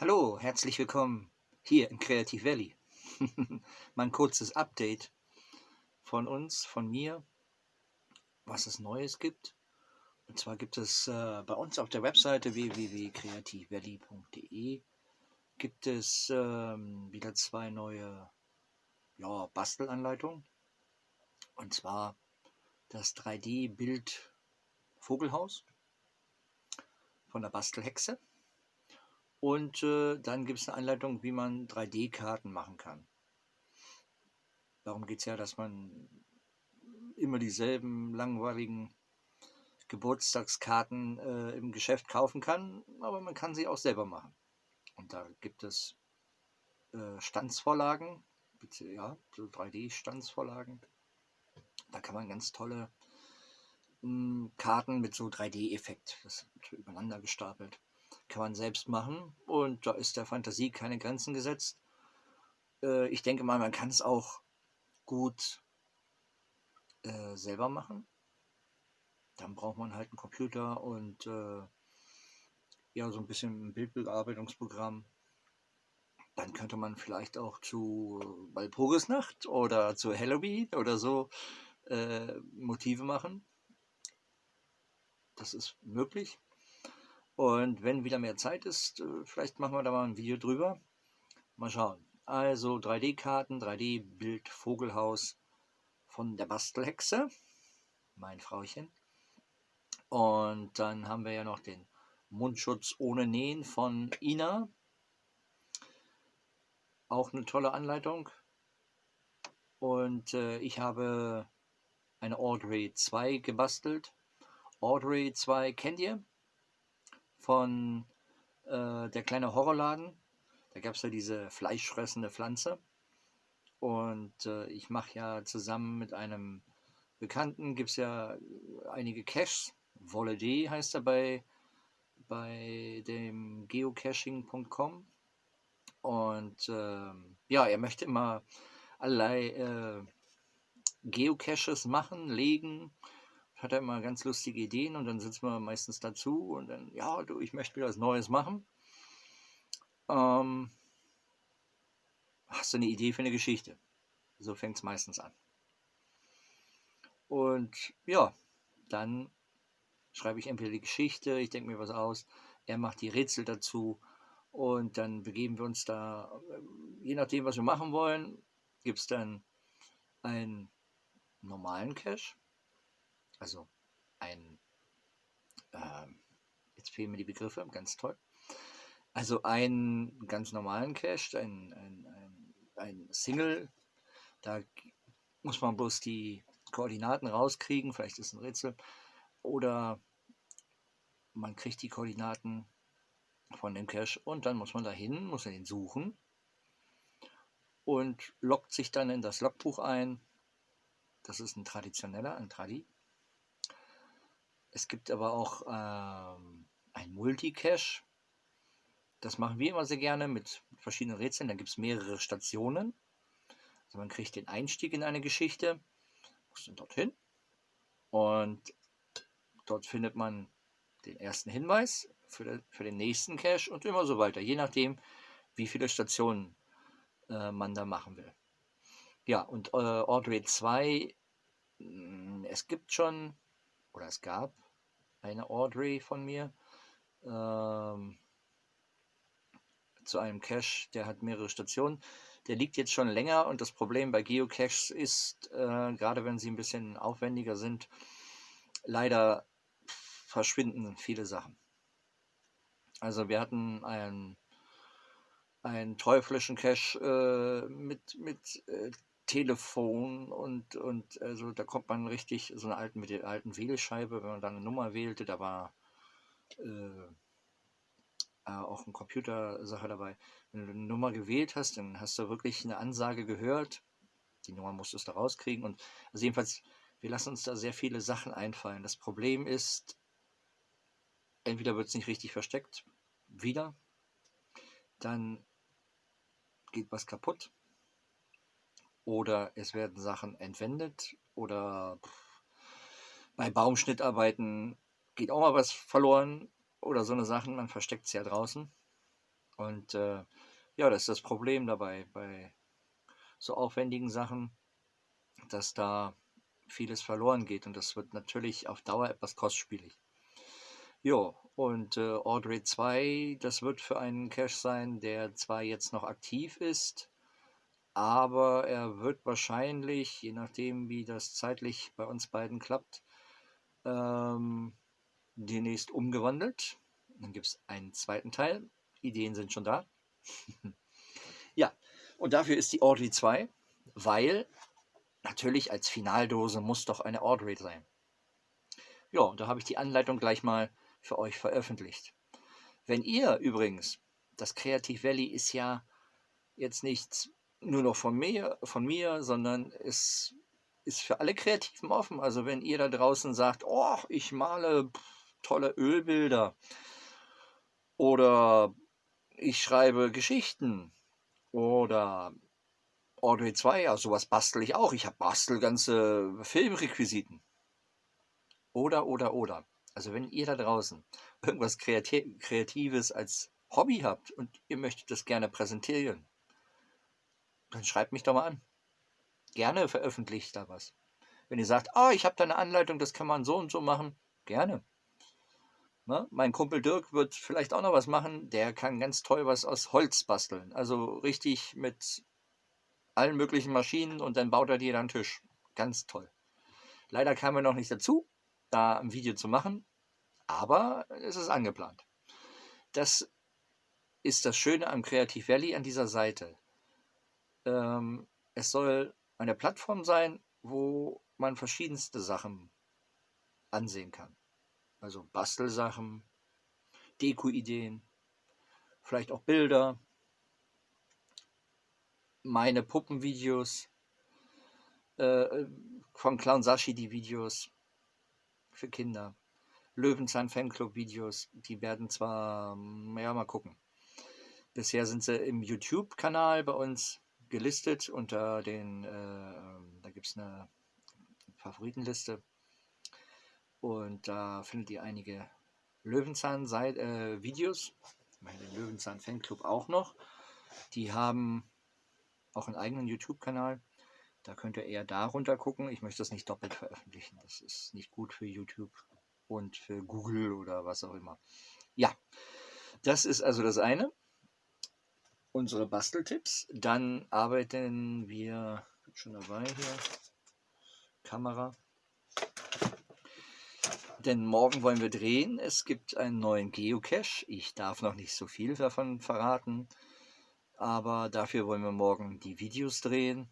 Hallo, herzlich willkommen hier im Creative Valley. Mal ein kurzes Update von uns, von mir, was es Neues gibt. Und zwar gibt es äh, bei uns auf der Webseite www.creativevalley.de gibt es ähm, wieder zwei neue ja, Bastelanleitungen. Und zwar das 3D-Bild Vogelhaus von der Bastelhexe und äh, dann gibt es eine Anleitung, wie man 3D-Karten machen kann. Darum geht es ja, dass man immer dieselben langweiligen Geburtstagskarten äh, im Geschäft kaufen kann, aber man kann sie auch selber machen. Und da gibt es äh, Stanzvorlagen, ja, so 3D-Stanzvorlagen. Da kann man ganz tolle mh, hm, Karten mit so 3D-Effekt, das wird übereinander gestapelt, kann man selbst machen und da ist der Fantasie keine Grenzen gesetzt. Äh, ich denke mal, man kann es auch gut äh, selber machen. Dann braucht man halt einen Computer und äh, ja, so ein bisschen ein Bildbearbeitungsprogramm. Dann könnte man vielleicht auch zu Walpurgisnacht oder zu Halloween oder so äh, Motive machen. Das ist möglich. Und wenn wieder mehr Zeit ist, äh, vielleicht machen wir da mal ein Video drüber. Mal schauen. Also 3D-Karten, 3D-Bild Vogelhaus von der Bastelhexe, mein Frauchen. Und dann haben wir ja noch den Mundschutz ohne Nähen von Ina. Auch eine tolle Anleitung. Und äh, ich habe eine Audrey 2 gebastelt. Audrey 2 kennt ihr? Von äh, Der kleine Horrorladen. Da gab es ja diese fleischfressende Pflanze. Und äh, ich mache ja zusammen mit einem Bekannten, gibt es ja einige Caches. Wolle D heißt er bei, bei dem geocaching.com. Und äh, ja, er möchte immer allerlei äh, Geocaches machen, legen hat er immer ganz lustige Ideen und dann sitzen wir meistens dazu und dann, ja, du, ich möchte wieder was Neues machen. Ähm, hast du eine Idee für eine Geschichte? So fängt es meistens an. Und ja, dann schreibe ich entweder die Geschichte, ich denke mir was aus, er macht die Rätsel dazu und dann begeben wir uns da, äh, je nachdem, was wir machen wollen, gibt es dann einen normalen Cache also ein, äh, jetzt fehlen mir die Begriffe, ganz toll. Also einen ganz normalen Cache, ein, ein, ein, ein Single, da muss man bloß die Koordinaten rauskriegen, vielleicht ist ein Rätsel, oder man kriegt die Koordinaten von dem Cache und dann muss man dahin, muss man ihn suchen und loggt sich dann in das Logbuch ein. Das ist ein traditioneller, ein Tradi. Es gibt aber auch ähm, ein Multicache. Das machen wir immer sehr gerne mit verschiedenen Rätseln. Da gibt es mehrere Stationen. Also man kriegt den Einstieg in eine Geschichte, muss dann dorthin und dort findet man den ersten Hinweis für, den, für den nächsten Cache und immer so weiter, je nachdem, wie viele Stationen äh, man da machen will. Ja, und äh, Audrey 2, mm, es gibt schon oder es gab eine Audrey von mir ähm, zu einem Cache, der hat mehrere Stationen. Der liegt jetzt schon länger und das Problem bei Geocaches ist, äh, gerade wenn sie ein bisschen aufwendiger sind, leider verschwinden viele Sachen. Also wir hatten einen, einen teuflischen Cache äh, mit, mit äh, Telefon und, und also da kommt man richtig, so eine alten, mit der alten Wählscheibe, wenn man dann eine Nummer wählte, da war äh, auch eine Computersache dabei. Wenn du eine Nummer gewählt hast, dann hast du wirklich eine Ansage gehört. Die Nummer musstest du rauskriegen. Und also jedenfalls, wir lassen uns da sehr viele Sachen einfallen. Das Problem ist, entweder wird es nicht richtig versteckt, wieder, dann geht was kaputt oder es werden Sachen entwendet oder bei Baumschnittarbeiten geht auch mal was verloren oder so eine Sachen, man versteckt es ja draußen Und äh, ja, das ist das Problem dabei bei so aufwendigen Sachen, dass da vieles verloren geht und das wird natürlich auf Dauer etwas kostspielig. Jo, und äh, Audrey 2, das wird für einen Cache sein, der zwar jetzt noch aktiv ist, aber er wird wahrscheinlich, je nachdem wie das zeitlich bei uns beiden klappt, ähm, demnächst umgewandelt. Dann gibt es einen zweiten Teil. Ideen sind schon da. ja, und dafür ist die Audrey 2, weil natürlich als Finaldose muss doch eine Audrey sein. Ja, und da habe ich die Anleitung gleich mal für euch veröffentlicht. Wenn ihr übrigens, das Creative Valley ist ja jetzt nicht nur noch von mir, von mir, sondern es ist für alle Kreativen offen. Also wenn ihr da draußen sagt, oh, ich male tolle Ölbilder oder ich schreibe Geschichten oder Audrey 2, ja, sowas bastel ich auch. Ich habe bastel ganze Filmrequisiten. Oder, oder, oder. Also wenn ihr da draußen irgendwas Kreatives als Hobby habt und ihr möchtet das gerne präsentieren, dann schreibt mich doch mal an. Gerne veröffentlicht da was. Wenn ihr sagt, oh, ich habe da eine Anleitung, das kann man so und so machen, gerne. Na, mein Kumpel Dirk wird vielleicht auch noch was machen, der kann ganz toll was aus Holz basteln. Also richtig mit allen möglichen Maschinen und dann baut er dir dann einen Tisch. Ganz toll. Leider kam er noch nicht dazu, da ein Video zu machen, aber es ist angeplant. Das ist das Schöne am Creative Valley an dieser Seite. Ähm, es soll eine Plattform sein, wo man verschiedenste Sachen ansehen kann. Also Bastelsachen, Deko-Ideen, vielleicht auch Bilder, meine Puppenvideos, äh, von Clown Sashi die Videos für Kinder. Löwenzahn Fanclub Videos, die werden zwar, ja, mal gucken. Bisher sind sie im YouTube-Kanal bei uns gelistet unter den, äh, da gibt es eine Favoritenliste und da findet ihr einige Löwenzahn-Videos, äh, den Löwenzahn Fanclub auch noch. Die haben auch einen eigenen YouTube-Kanal. Da könnt ihr eher darunter gucken. Ich möchte das nicht doppelt veröffentlichen. Das ist nicht gut für YouTube und für Google oder was auch immer. Ja, das ist also das eine. Unsere Basteltipps. Dann arbeiten wir, schon dabei hier, Kamera. Denn morgen wollen wir drehen. Es gibt einen neuen Geocache. Ich darf noch nicht so viel davon verraten. Aber dafür wollen wir morgen die Videos drehen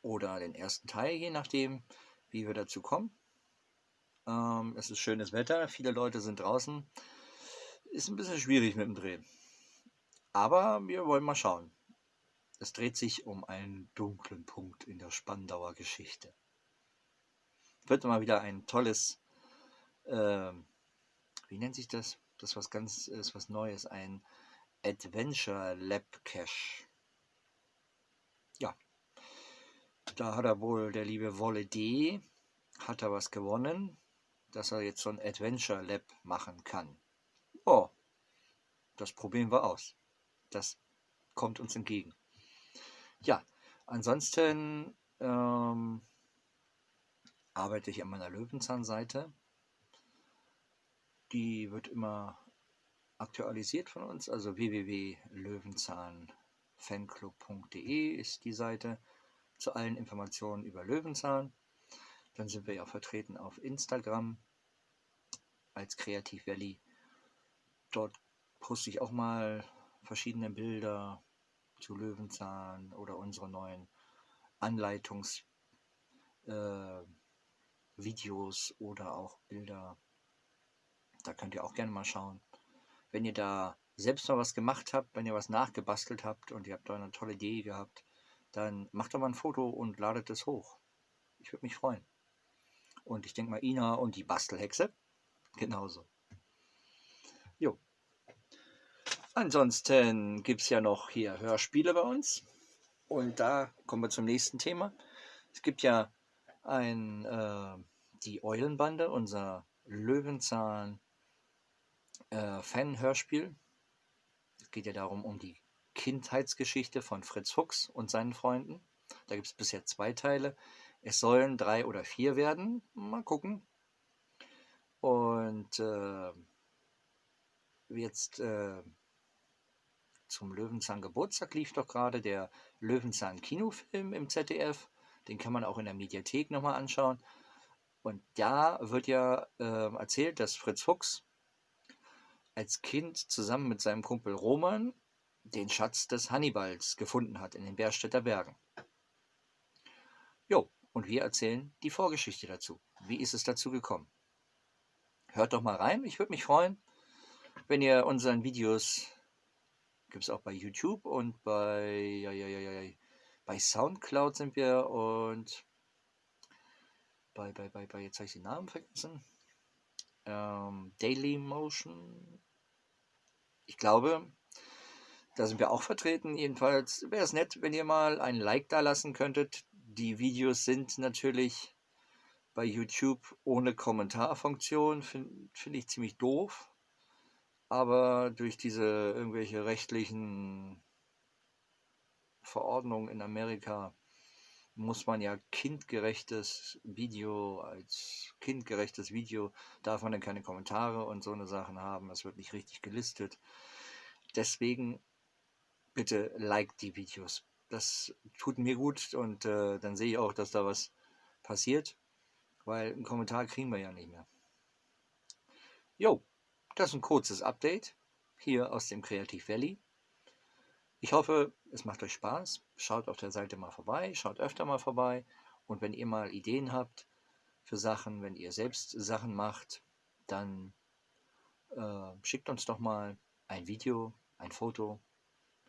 oder den ersten Teil, je nachdem, wie wir dazu kommen. Ähm, es ist schönes Wetter, viele Leute sind draußen. Ist ein bisschen schwierig mit dem Drehen. Aber wir wollen mal schauen. Es dreht sich um einen dunklen Punkt in der Spandauer Geschichte. Wird mal wieder ein tolles, äh, wie nennt sich das? Das ist was ganz, ist was Neues, ein Adventure Lab Cache. Ja, da hat er wohl, der liebe Wolle D, hat er was gewonnen, dass er jetzt so ein Adventure Lab machen kann. Oh, das probieren wir aus. Das kommt uns entgegen. Ja, ansonsten ähm, arbeite ich an meiner Löwenzahnseite. Die wird immer aktualisiert von uns, also www.löwenzahnfanclub.de ist die Seite zu allen Informationen über Löwenzahn. Dann sind wir ja vertreten auf Instagram als Kreativ Valley. Dort poste ich auch mal verschiedene Bilder zu Löwenzahn oder unsere neuen Anleitungsvideos äh, oder auch Bilder. Da könnt ihr auch gerne mal schauen wenn ihr da selbst mal was gemacht habt, wenn ihr was nachgebastelt habt und ihr habt da eine tolle Idee gehabt, dann macht doch mal ein Foto und ladet es hoch. Ich würde mich freuen. Und ich denke mal, Ina und die Bastelhexe genauso. Jo. Ansonsten gibt es ja noch hier Hörspiele bei uns. Und da kommen wir zum nächsten Thema. Es gibt ja ein, äh, die Eulenbande, unser Löwenzahn äh. Es geht ja darum, um die Kindheitsgeschichte von Fritz Fuchs und seinen Freunden. Da gibt es bisher zwei Teile. Es sollen drei oder vier werden. Mal gucken. Und äh, jetzt äh, zum Löwenzahn Geburtstag lief doch gerade der Löwenzahn Kinofilm im ZDF. Den kann man auch in der Mediathek nochmal anschauen. Und da wird ja äh, erzählt, dass Fritz Fuchs als Kind zusammen mit seinem Kumpel Roman den Schatz des Hannibals gefunden hat in den Berstädter Bergen. Jo, und wir erzählen die Vorgeschichte dazu. Wie ist es dazu gekommen? Hört doch mal rein, ich würde mich freuen, wenn ihr unseren Videos, gibt es auch bei YouTube und bei, ja, ja, ja, bei Soundcloud sind wir und bei, bei, bei, bei jetzt habe ich den Namen vergessen, ähm, Daily Motion, ich glaube, da sind wir auch vertreten. Jedenfalls wäre es nett, wenn ihr mal ein Like da lassen könntet. Die Videos sind natürlich bei YouTube ohne Kommentarfunktion. Finde find ich ziemlich doof. Aber durch diese irgendwelche rechtlichen Verordnungen in Amerika muss man ja kindgerechtes Video, als kindgerechtes Video darf man dann keine Kommentare und so eine Sachen haben. Es wird nicht richtig gelistet. Deswegen bitte like die Videos. Das tut mir gut und äh, dann sehe ich auch, dass da was passiert, weil einen Kommentar kriegen wir ja nicht mehr. Jo, das ist ein kurzes Update hier aus dem Kreativ Valley. Ich hoffe, es macht euch Spaß. Schaut auf der Seite mal vorbei, schaut öfter mal vorbei. Und wenn ihr mal Ideen habt für Sachen, wenn ihr selbst Sachen macht, dann äh, schickt uns doch mal ein Video, ein Foto.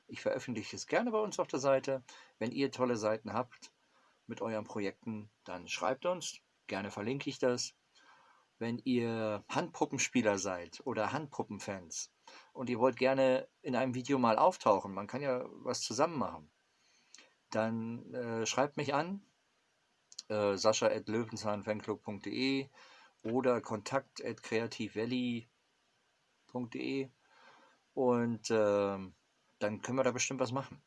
Ich veröffentliche es gerne bei uns auf der Seite. Wenn ihr tolle Seiten habt mit euren Projekten, dann schreibt uns. Gerne verlinke ich das. Wenn ihr Handpuppenspieler seid oder Handpuppenfans, und ihr wollt gerne in einem Video mal auftauchen, man kann ja was zusammen machen, dann äh, schreibt mich an, äh, sascha.löwenzahnfanclub.de oder kontakt.creativevalley.de und äh, dann können wir da bestimmt was machen.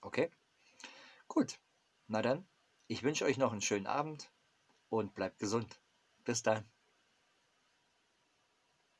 Okay? Gut. Na dann, ich wünsche euch noch einen schönen Abend und bleibt gesund. Bis dann.